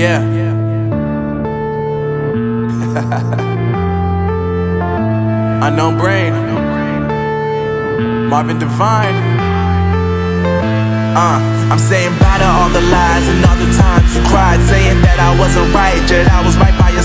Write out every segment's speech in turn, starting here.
Yeah. Unknown brain. Marvin Divine. Uh, I'm saying bye to all the lies and all the times you cried, saying that I wasn't right, yet I was right by your.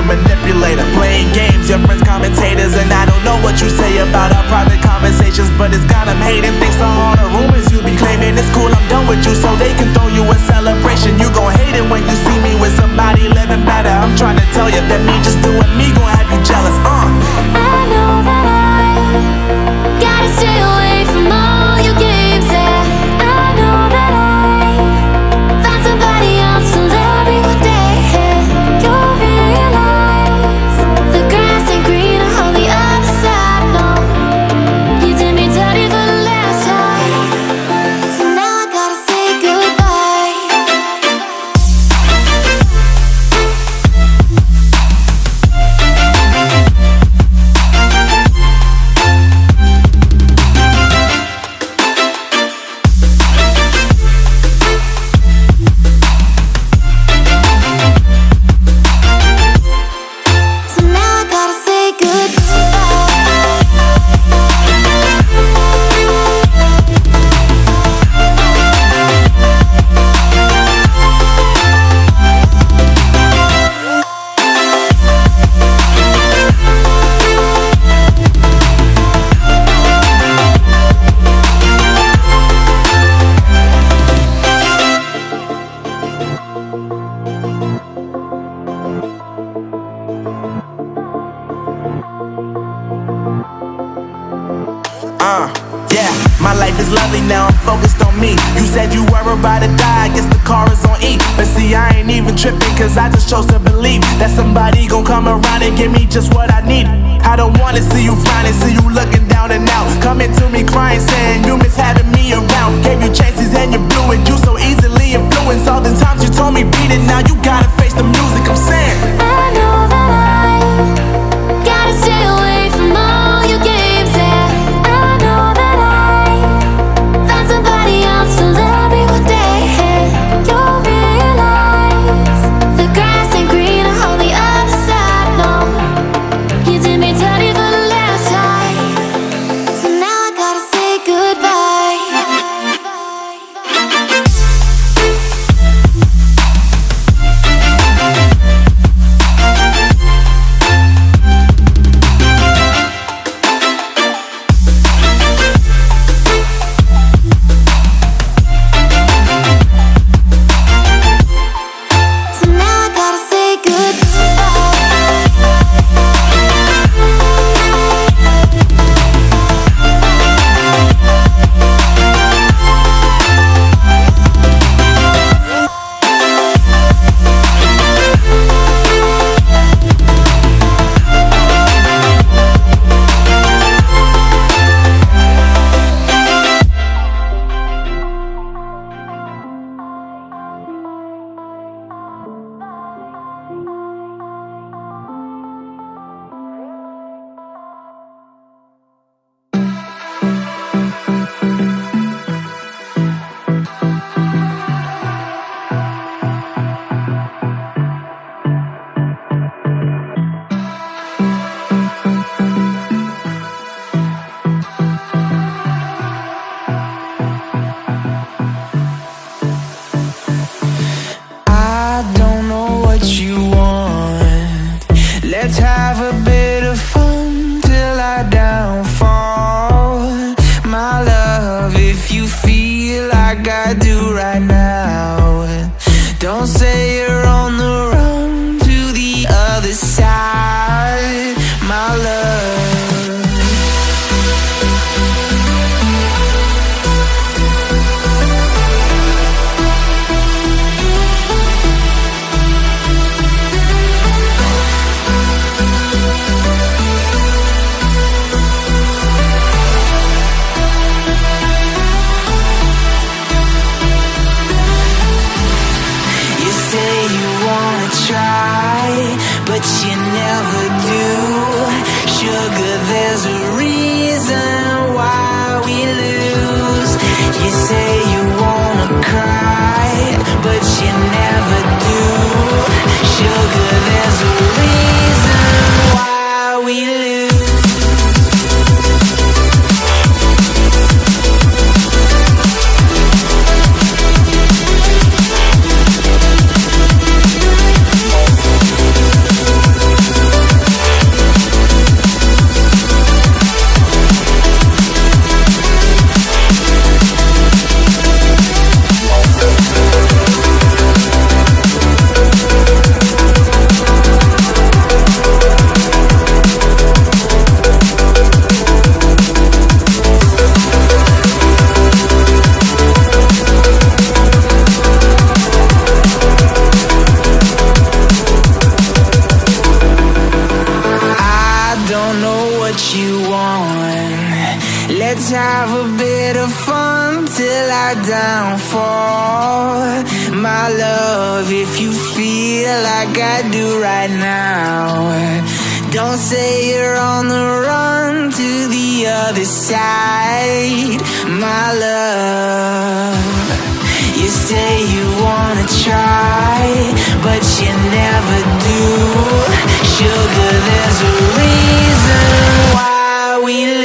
You manipulator, playing games, your friends commentators, and I don't know what you say about our private conversations, but it's got them hating. Thanks to all the rumors you be claiming, it's cool. I'm done with you, so they can throw you a celebration. You gon' hate it when you see me with somebody living better. I'm trying to tell you that me just doing me gon' have you jealous. Uh. About to die, I guess the car is on E. But see, I ain't even tripping, cause I just chose to believe that somebody gon' come around and give me just what I need. I don't wanna see you frowning, see you there's a reason why we lose. You say you wanna cry, but you never do. Sugar, there's a reason why we lose. Have a bit of fun till I downfall. My love, if you feel like I do right now, don't say you're on the run to the other side. My love, you say you wanna try, but you never do. Sugar, there's a reason why we